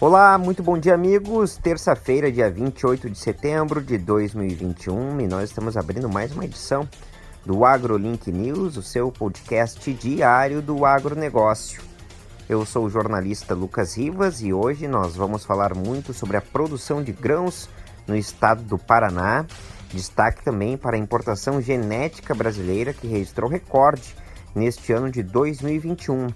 Olá, muito bom dia, amigos. Terça-feira, dia 28 de setembro de 2021, e nós estamos abrindo mais uma edição do AgroLink News, o seu podcast diário do agronegócio. Eu sou o jornalista Lucas Rivas e hoje nós vamos falar muito sobre a produção de grãos no estado do Paraná. Destaque também para a importação genética brasileira que registrou recorde neste ano de 2021.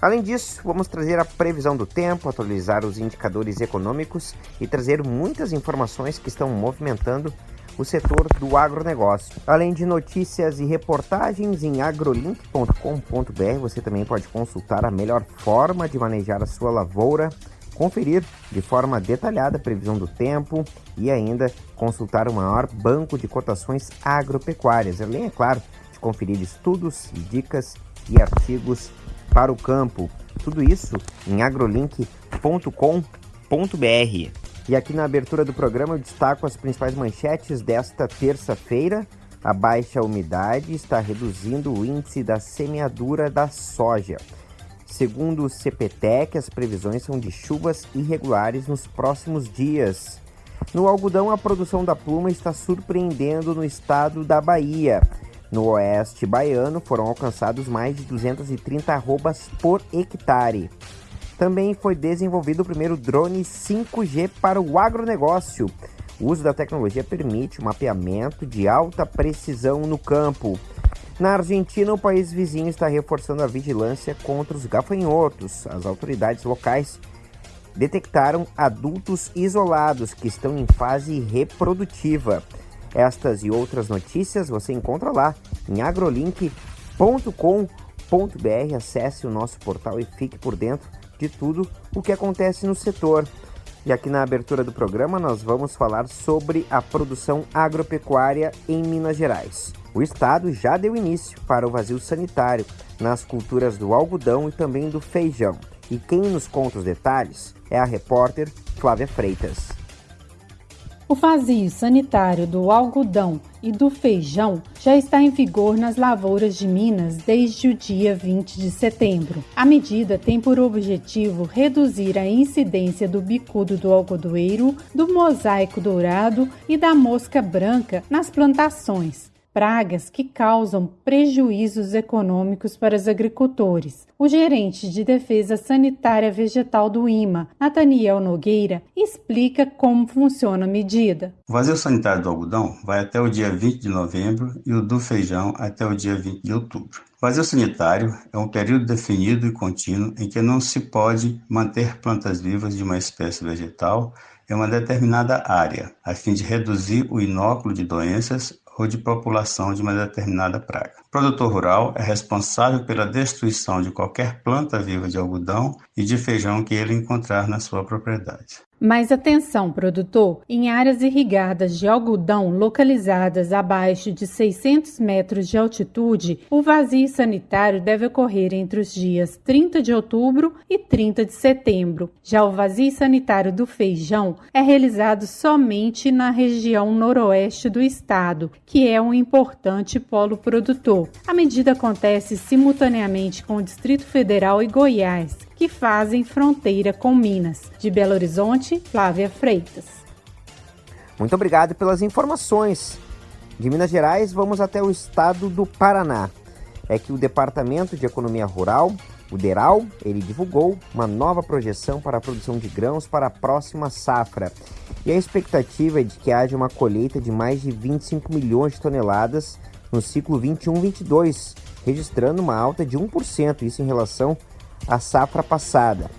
Além disso, vamos trazer a previsão do tempo, atualizar os indicadores econômicos e trazer muitas informações que estão movimentando o setor do agronegócio. Além de notícias e reportagens em agrolink.com.br, você também pode consultar a melhor forma de manejar a sua lavoura, conferir de forma detalhada a previsão do tempo e ainda consultar o maior banco de cotações agropecuárias. Além, é claro, de conferir estudos, dicas e artigos para o campo. Tudo isso em agrolink.com.br. E aqui na abertura do programa eu destaco as principais manchetes desta terça-feira. A baixa umidade está reduzindo o índice da semeadura da soja. Segundo o CPTEC, as previsões são de chuvas irregulares nos próximos dias. No algodão, a produção da pluma está surpreendendo no estado da Bahia. No oeste baiano foram alcançados mais de 230 arrobas por hectare. Também foi desenvolvido o primeiro drone 5G para o agronegócio. O uso da tecnologia permite o mapeamento de alta precisão no campo. Na Argentina, o país vizinho está reforçando a vigilância contra os gafanhotos. As autoridades locais detectaram adultos isolados que estão em fase reprodutiva. Estas e outras notícias você encontra lá em agrolink.com.br. Acesse o nosso portal e fique por dentro de tudo o que acontece no setor. E aqui na abertura do programa nós vamos falar sobre a produção agropecuária em Minas Gerais. O estado já deu início para o vazio sanitário nas culturas do algodão e também do feijão. E quem nos conta os detalhes é a repórter Flávia Freitas. O vazio sanitário do algodão e do feijão já está em vigor nas lavouras de Minas desde o dia 20 de setembro. A medida tem por objetivo reduzir a incidência do bicudo do algodoeiro, do mosaico dourado e da mosca branca nas plantações pragas que causam prejuízos econômicos para os agricultores. O gerente de Defesa Sanitária Vegetal do IMA, Nathaniel Nogueira, explica como funciona a medida. O vazio sanitário do algodão vai até o dia 20 de novembro e o do feijão até o dia 20 de outubro. Vazio sanitário é um período definido e contínuo em que não se pode manter plantas vivas de uma espécie vegetal em uma determinada área, a fim de reduzir o inóculo de doenças ou de população de uma determinada praga. O produtor rural é responsável pela destruição de qualquer planta viva de algodão e de feijão que ele encontrar na sua propriedade. Mas atenção, produtor! Em áreas irrigadas de algodão localizadas abaixo de 600 metros de altitude, o vazio sanitário deve ocorrer entre os dias 30 de outubro e 30 de setembro. Já o vazio sanitário do feijão é realizado somente na região noroeste do estado, que é um importante polo produtor. A medida acontece simultaneamente com o Distrito Federal e Goiás, que fazem fronteira com Minas. De Belo Horizonte, Flávia Freitas. Muito obrigado pelas informações. De Minas Gerais, vamos até o estado do Paraná. É que o Departamento de Economia Rural, o DERAL, ele divulgou uma nova projeção para a produção de grãos para a próxima safra. E a expectativa é de que haja uma colheita de mais de 25 milhões de toneladas no ciclo 21-22, registrando uma alta de 1%, isso em relação a safra passada.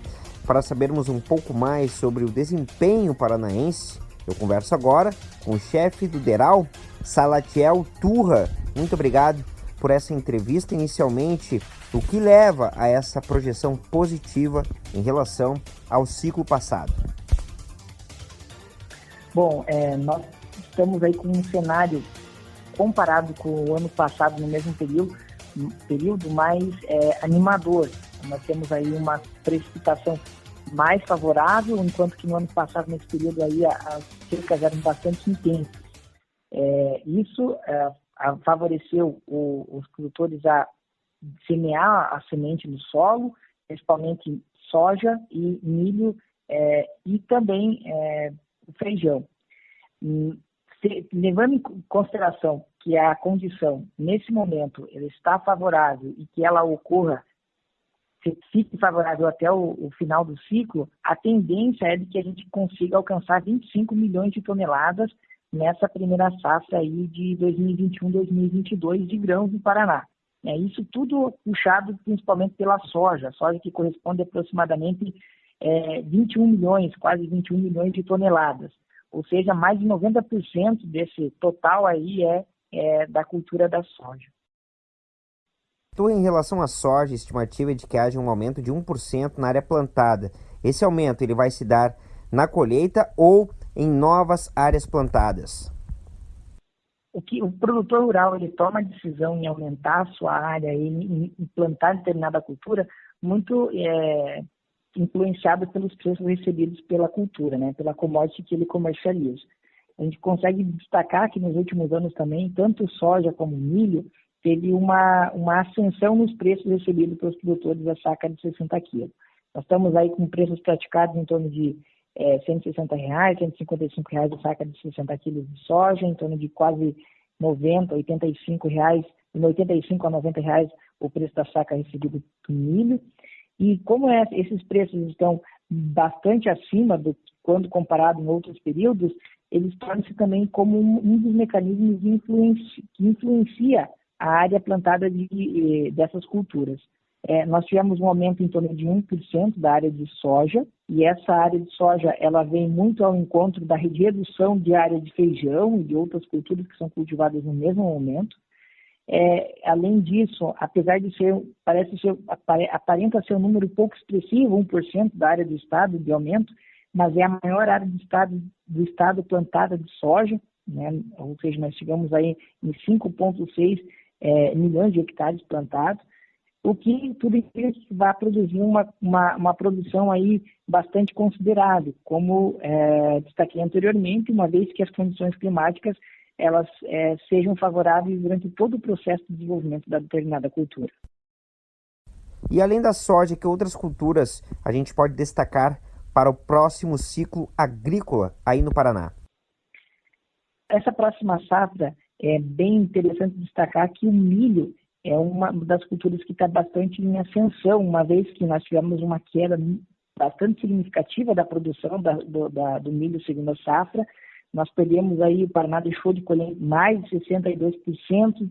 Para sabermos um pouco mais sobre o desempenho paranaense, eu converso agora com o chefe do DERAL, Salatiel Turra. Muito obrigado por essa entrevista. Inicialmente, o que leva a essa projeção positiva em relação ao ciclo passado? Bom, é, nós estamos aí com um cenário comparado com o ano passado no mesmo período, período mais é, animador. Nós temos aí uma precipitação mais favorável, enquanto que no ano passado, nesse período aí, as secas eram bastante intensas. É, isso é, favoreceu o, os produtores a semear a semente no solo, principalmente soja e milho é, e também é, feijão. Hum, se, levando em consideração que a condição, nesse momento, ela está favorável e que ela ocorra, fique favorável até o, o, final do ciclo, a tendência é de que a gente consiga alcançar 25 milhões de toneladas nessa primeira safra aí de 2021-2022 de grãos no Paraná. É, isso tudo puxado principalmente pela soja, soja que corresponde aproximadamente é, 21 milhões, quase 21 milhões de toneladas. Ou seja, mais de 90% desse total aí é, é da cultura da soja. Em relação à soja, a estimativa é de que haja um aumento de 1% na área plantada. Esse aumento ele vai se dar na colheita ou em novas áreas plantadas? O que o produtor rural ele toma a decisão em aumentar a sua área e plantar determinada cultura muito é, influenciado pelos preços recebidos pela cultura, né, pela commodity que ele comercializa. A gente consegue destacar que nos últimos anos também, tanto soja como milho, teve uma, uma ascensão nos preços recebidos pelos produtores da saca de 60 quilos. Nós estamos aí com preços praticados em torno de é, 160 reais, 155 reais a saca de 60 quilos de soja, em torno de quase 90, 85 reais, de 85 a 90 reais o preço da saca recebido do milho. E como é, esses preços estão bastante acima do quando comparado em outros períodos, eles tornam-se também como um, um dos mecanismos influenci, que influencia a área plantada de, dessas culturas. É, nós tivemos um aumento em torno de 1% da área de soja, e essa área de soja ela vem muito ao encontro da redução de área de feijão e de outras culturas que são cultivadas no mesmo momento. É, além disso, apesar de ser, parece ser, aparenta ser um número pouco expressivo, 1% da área do estado de aumento, mas é a maior área do estado, do estado plantada de soja, né? ou seja, nós chegamos aí em 5,6 é, milhões de hectares plantados, o que tudo isso vai produzir uma, uma, uma, produção aí bastante considerável, como é, destaquei anteriormente, uma vez que as condições climáticas elas é, sejam favoráveis durante todo o processo de desenvolvimento da determinada cultura. E além da soja, que outras culturas a gente pode destacar para o próximo ciclo agrícola aí no Paraná? Essa próxima safra é bem interessante destacar que o milho é uma das culturas que está bastante em ascensão, uma vez que nós tivemos uma queda bastante significativa da produção da, do, da, do milho segundo a safra, nós perdemos aí, o Paraná deixou de colher mais de 62%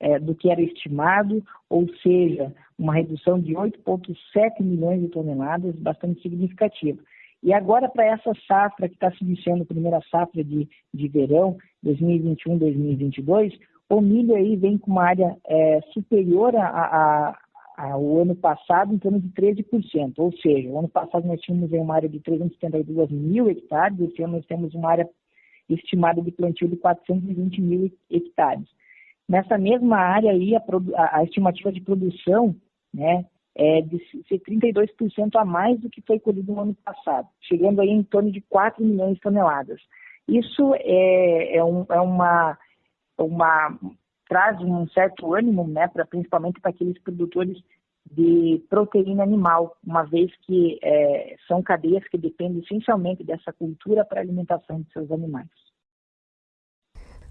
é, do que era estimado, ou seja, uma redução de 8,7 milhões de toneladas, bastante significativa. E agora, para essa safra que está se iniciando, primeira safra de, de verão, 2021-2022, o milho aí vem com uma área é, superior a, a, ao ano passado, em torno de 13%. Ou seja, o ano passado nós tínhamos uma área de 372 mil hectares, esse ano nós temos uma área estimada de plantio de 420 mil hectares. Nessa mesma área aí, a, a, a estimativa de produção né, é de ser 32% a mais do que foi colhido no ano passado, chegando aí em torno de 4 milhões de toneladas. Isso é, é, um, é uma, uma traz um certo ânimo, né, pra, principalmente para aqueles produtores de proteína animal, uma vez que é, são cadeias que dependem essencialmente dessa cultura para a alimentação de seus animais.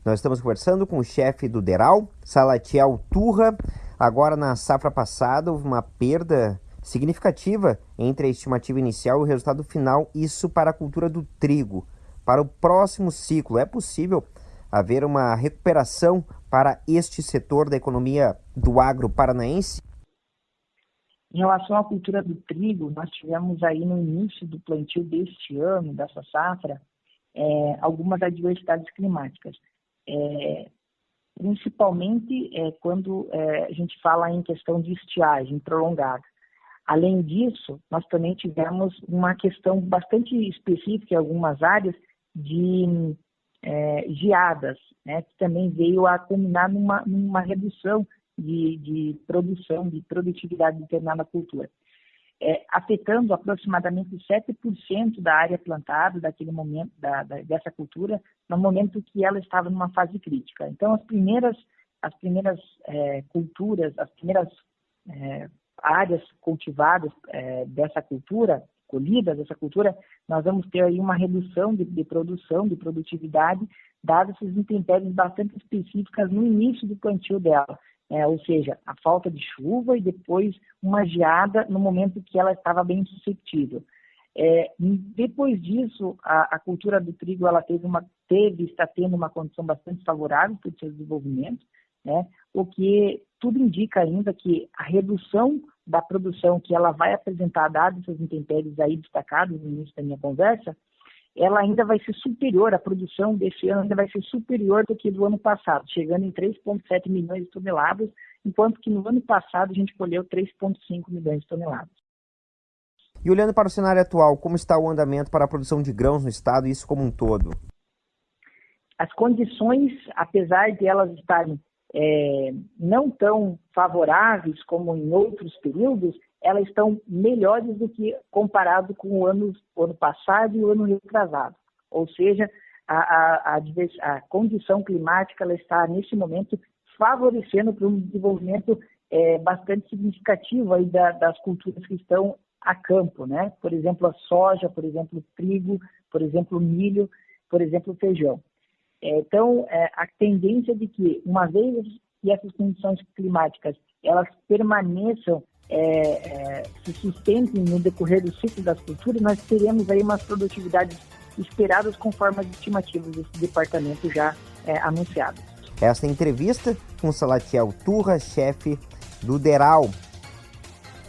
Nós estamos conversando com o chefe do Deral, Salatiel Turra. Agora, na safra passada, houve uma perda significativa entre a estimativa inicial e o resultado final, isso para a cultura do trigo. Para o próximo ciclo, é possível haver uma recuperação para este setor da economia do agro paranaense? Em relação à cultura do trigo, nós tivemos aí no início do plantio deste ano, dessa safra, é, algumas adversidades climáticas. É, principalmente é, quando é, a gente fala em questão de estiagem prolongada. Além disso, nós também tivemos uma questão bastante específica em algumas áreas de é, geadas, né, que também veio a culminar numa, numa redução de, de produção, de produtividade de determinada cultura, é, afetando aproximadamente 7% da área plantada daquele momento, da, da, dessa cultura, no momento que ela estava numa fase crítica. Então, as primeiras, as primeiras é, culturas, as primeiras é, áreas cultivadas é, dessa cultura, colhida dessa cultura, nós vamos ter aí uma redução de, de produção, de produtividade, dadas essas intempéries bastante específicas no início do plantio dela. É, ou seja, a falta de chuva e depois uma geada no momento que ela estava bem suscetível. É, depois disso, a, a, cultura do trigo ela teve uma teve está tendo uma condição bastante favorável para o seu desenvolvimento, né? O que tudo indica ainda que a redução da produção que ela vai apresentar, dados essas intempéries aí destacados no início da minha conversa, ela ainda vai ser superior, a produção desse ano ainda vai ser superior do que do ano passado, chegando em 3,7 milhões de toneladas, enquanto que no ano passado a gente colheu 3,5 milhões de toneladas. E olhando para o cenário atual, como está o andamento para a produção de grãos no estado e isso como um todo? As condições, apesar de elas estarem é, não tão favoráveis como em outros períodos, elas estão melhores do que comparado com o ano, ano passado e o ano retrasado. Ou seja, a, a, a, a condição climática ela está, nesse momento, favorecendo para um desenvolvimento é, bastante significativo aí da, das culturas que estão a campo, né? Por exemplo, a soja, por exemplo, o trigo, por exemplo, o milho, por exemplo, o feijão. É, então, é, a tendência de que, uma vez que essas condições climáticas elas permaneçam, é, é, se sustentem no decorrer do ciclo das culturas, nós teremos aí umas produtividades esperadas conforme as estimativas desse departamento já é, anunciadas. Esta entrevista com Salatiel Turra, chefe do DERAL.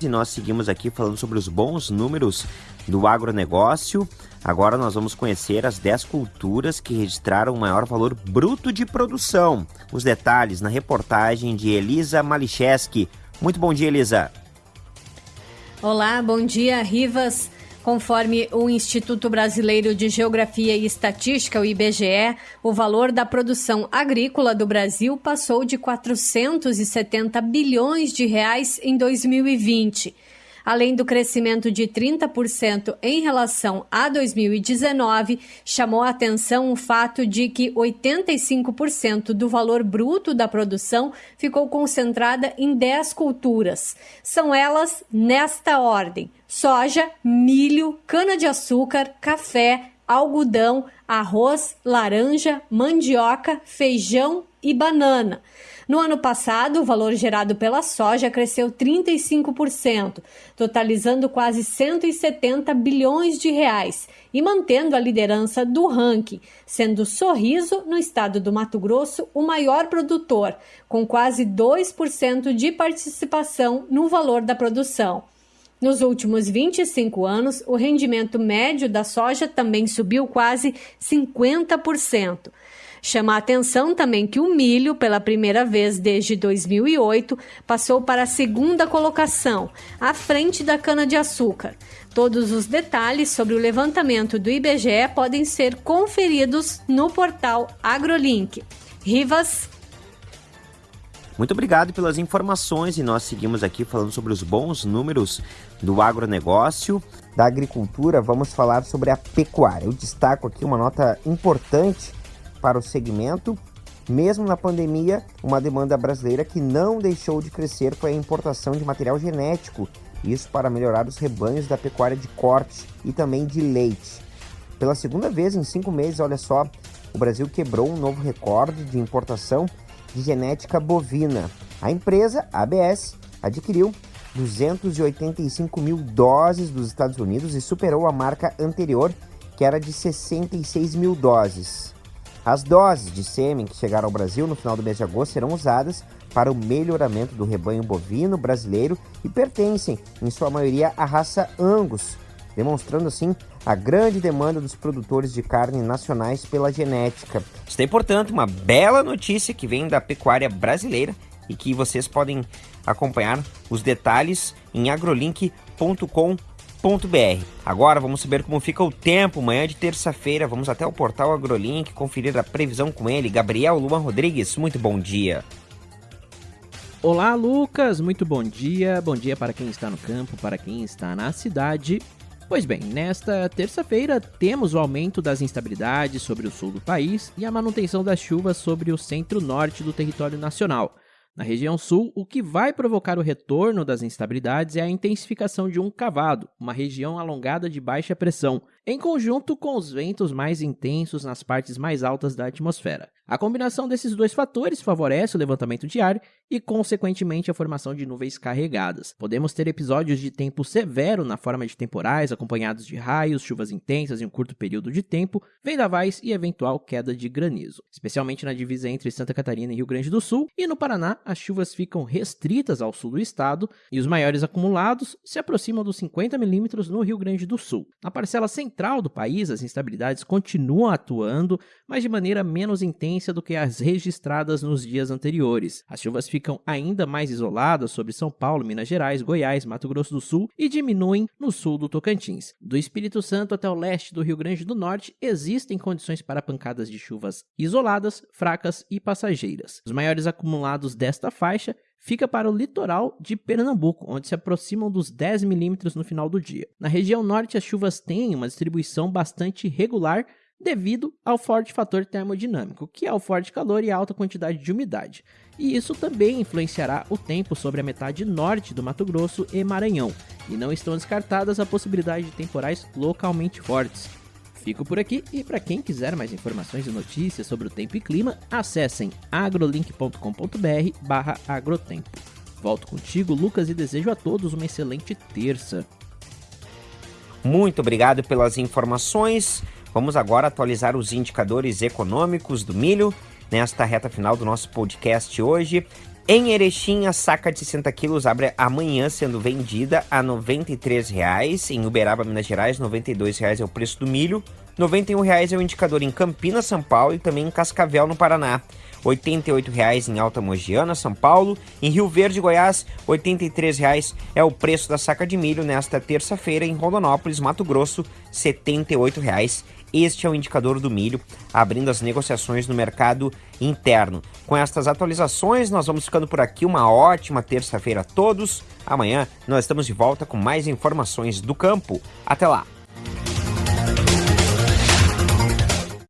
E nós seguimos aqui falando sobre os bons números do agronegócio. Agora nós vamos conhecer as 10 culturas que registraram o maior valor bruto de produção. Os detalhes na reportagem de Elisa Malicheski. Muito bom dia, Elisa. Olá, bom dia, Rivas. Conforme o Instituto Brasileiro de Geografia e Estatística, o IBGE, o valor da produção agrícola do Brasil passou de 470 bilhões de reais em 2020 além do crescimento de 30% em relação a 2019, chamou a atenção o fato de que 85% do valor bruto da produção ficou concentrada em 10 culturas. São elas nesta ordem: soja, milho, cana-de-açúcar, café, algodão, arroz, laranja, mandioca, feijão e banana. No ano passado, o valor gerado pela soja cresceu 35%, totalizando quase 170 bilhões de reais e mantendo a liderança do ranking, sendo Sorriso, no estado do Mato Grosso, o maior produtor, com quase 2% de participação no valor da produção. Nos últimos 25 anos, o rendimento médio da soja também subiu quase 50%. Chama a atenção também que o milho, pela primeira vez desde 2008, passou para a segunda colocação, à frente da cana-de-açúcar. Todos os detalhes sobre o levantamento do IBGE podem ser conferidos no portal AgroLink. Rivas. Muito obrigado pelas informações e nós seguimos aqui falando sobre os bons números do agronegócio. Da agricultura, vamos falar sobre a pecuária. Eu destaco aqui uma nota importante para o segmento. Mesmo na pandemia, uma demanda brasileira que não deixou de crescer foi a importação de material genético, isso para melhorar os rebanhos da pecuária de corte e também de leite. Pela segunda vez em cinco meses, olha só, o Brasil quebrou um novo recorde de importação de genética bovina. A empresa, ABS, adquiriu 285 mil doses dos Estados Unidos e superou a marca anterior, que era de 66 mil doses. As doses de sêmen que chegaram ao Brasil no final do mês de agosto serão usadas para o melhoramento do rebanho bovino brasileiro e pertencem, em sua maioria, à raça Angus, demonstrando assim a grande demanda dos produtores de carne nacionais pela genética. Isso é, portanto, uma bela notícia que vem da pecuária brasileira e que vocês podem acompanhar os detalhes em agrolink.com.br br. Agora vamos saber como fica o tempo. Manhã de terça-feira, vamos até o portal AgroLink conferir a previsão com ele. Gabriel Luan Rodrigues, muito bom dia. Olá, Lucas, muito bom dia. Bom dia para quem está no campo, para quem está na cidade. Pois bem, nesta terça-feira temos o aumento das instabilidades sobre o sul do país e a manutenção das chuvas sobre o centro-norte do território nacional. Na região sul, o que vai provocar o retorno das instabilidades é a intensificação de um cavado, uma região alongada de baixa pressão, em conjunto com os ventos mais intensos nas partes mais altas da atmosfera. A combinação desses dois fatores favorece o levantamento de ar e, consequentemente, a formação de nuvens carregadas. Podemos ter episódios de tempo severo na forma de temporais, acompanhados de raios, chuvas intensas em um curto período de tempo, vendavais e eventual queda de granizo. Especialmente na divisa entre Santa Catarina e Rio Grande do Sul, e no Paraná, as chuvas ficam restritas ao sul do estado e os maiores acumulados se aproximam dos 50 milímetros no Rio Grande do Sul. Na parcela central do país, as instabilidades continuam atuando, mas de maneira menos intensa do que as registradas nos dias anteriores. As chuvas ficam ainda mais isoladas sobre São Paulo, Minas Gerais, Goiás, Mato Grosso do Sul e diminuem no sul do Tocantins. Do Espírito Santo até o leste do Rio Grande do Norte, existem condições para pancadas de chuvas isoladas, fracas e passageiras. Os maiores acumulados desta faixa fica para o litoral de Pernambuco, onde se aproximam dos 10 milímetros no final do dia. Na região norte, as chuvas têm uma distribuição bastante regular devido ao forte fator termodinâmico, que é o forte calor e a alta quantidade de umidade. E isso também influenciará o tempo sobre a metade norte do Mato Grosso e Maranhão, e não estão descartadas a possibilidade de temporais localmente fortes. Fico por aqui e para quem quiser mais informações e notícias sobre o tempo e clima, acessem agrolink.com.br/agrotempo. Volto contigo, Lucas, e desejo a todos uma excelente terça. Muito obrigado pelas informações. Vamos agora atualizar os indicadores econômicos do milho nesta reta final do nosso podcast hoje. Em Erechim, a saca de 60 quilos abre amanhã sendo vendida a R$ 93,00. Em Uberaba, Minas Gerais, R$ 92,00 é o preço do milho. R$ 91,00 é o indicador em Campinas, São Paulo e também em Cascavel, no Paraná. R$ 88,00 em Alta Mogiana, São Paulo. Em Rio Verde, Goiás, R$ 83,00 é o preço da saca de milho nesta terça-feira. Em Rondonópolis, Mato Grosso, R$ 78,00 este é o indicador do milho, abrindo as negociações no mercado interno. Com estas atualizações, nós vamos ficando por aqui. Uma ótima terça-feira a todos. Amanhã nós estamos de volta com mais informações do campo. Até lá!